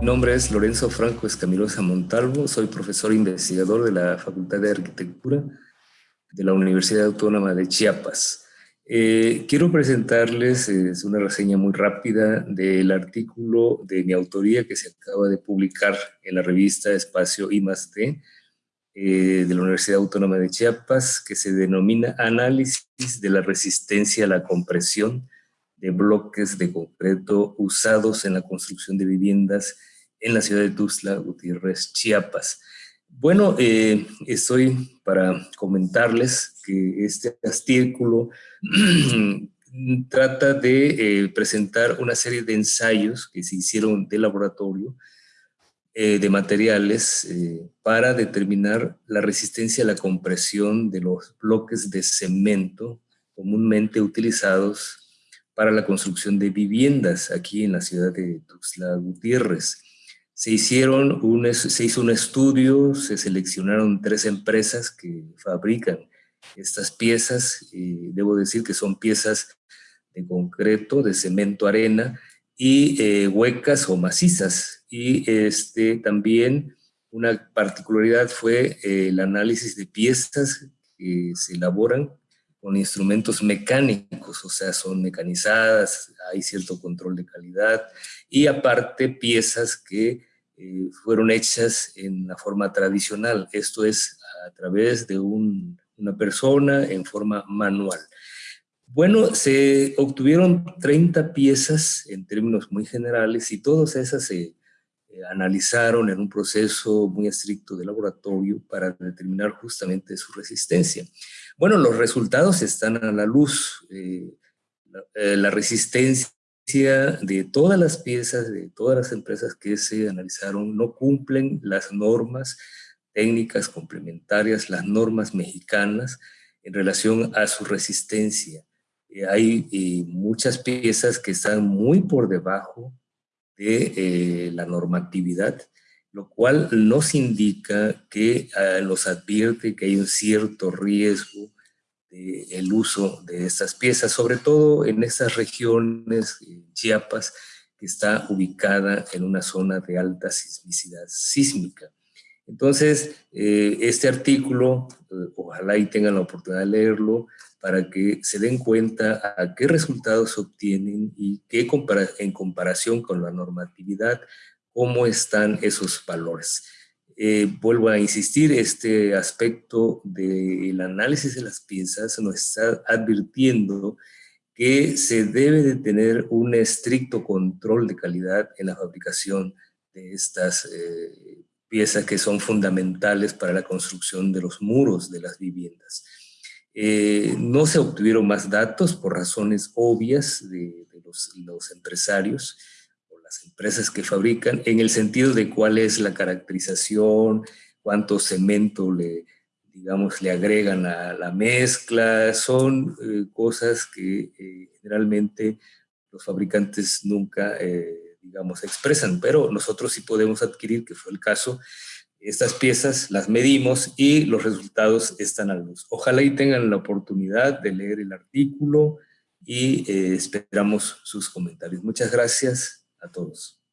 Mi nombre es Lorenzo Franco Escamirosa Montalvo, soy profesor investigador de la Facultad de Arquitectura de la Universidad Autónoma de Chiapas. Eh, quiero presentarles una reseña muy rápida del artículo de mi autoría que se acaba de publicar en la revista Espacio I+D eh, de la Universidad Autónoma de Chiapas, que se denomina Análisis de la resistencia a la compresión de bloques de concreto usados en la construcción de viviendas en la ciudad de Tuxtla Gutiérrez, Chiapas. Bueno, eh, estoy para comentarles que este artículo trata de eh, presentar una serie de ensayos que se hicieron de laboratorio eh, de materiales para determinar la resistencia a la compresión de los bloques de cemento comúnmente utilizados para la construcción de viviendas aquí en la ciudad de Tuxtla Gutiérrez. Se, hicieron se hizo un estudio, se seleccionaron tres empresas que fabrican estas piezas, y debo decir que son piezas de concreto, de cemento arena, y eh, huecas o macizas. Y este, también una particularidad fue eh, el análisis de piezas que se elaboran con instrumentos mecánicos, o sea, son mecanizadas, hay cierto control de calidad, y aparte piezas que eh, fueron hechas en la forma tradicional, esto es a través de una persona en forma manual. Bueno, se obtuvieron 30 piezas en términos muy generales y todas esas se eh, analizaron en un proceso muy estricto de laboratorio para determinar justamente su resistencia. Bueno, los resultados están a la luz. Eh, la resistencia de todas las piezas, de todas las empresas que se analizaron, no cumplen las normas técnicas complementarias, las normas mexicanas en relación a su resistencia. Eh, hay eh, muchas piezas que están muy por debajo de eh, la normatividad, lo cual nos indica que ah, nos advierte que hay un cierto riesgo el uso de estas piezas, sobre todo en estas regiones, Chiapas, que está ubicada en una zona de alta sismicidad sísmica. Entonces, eh, este artículo, eh, ojalá y tengan la oportunidad de leerlo, para que se den cuenta a qué resultados obtienen y qué en comparación con la normatividad, cómo están esos valores. Eh, vuelvo a insistir, este aspecto del análisis de las piezas nos está advirtiendo que se debe de tener un estricto control de calidad en la fabricación de estas eh, piezas que son fundamentales para la construcción de los muros de las viviendas. Eh, no se obtuvieron más datos por razones obvias de, los, empresarios, empresas que fabrican, en el sentido de cuál es la caracterización, cuánto cemento le, digamos, le agregan a la mezcla, son eh, cosas que eh, generalmente los fabricantes nunca, digamos, expresan, pero nosotros sí podemos adquirir, que fue el caso, estas piezas las medimos y los resultados están a luz. Ojalá y tengan la oportunidad de leer el artículo y esperamos sus comentarios. Muchas gracias a todos.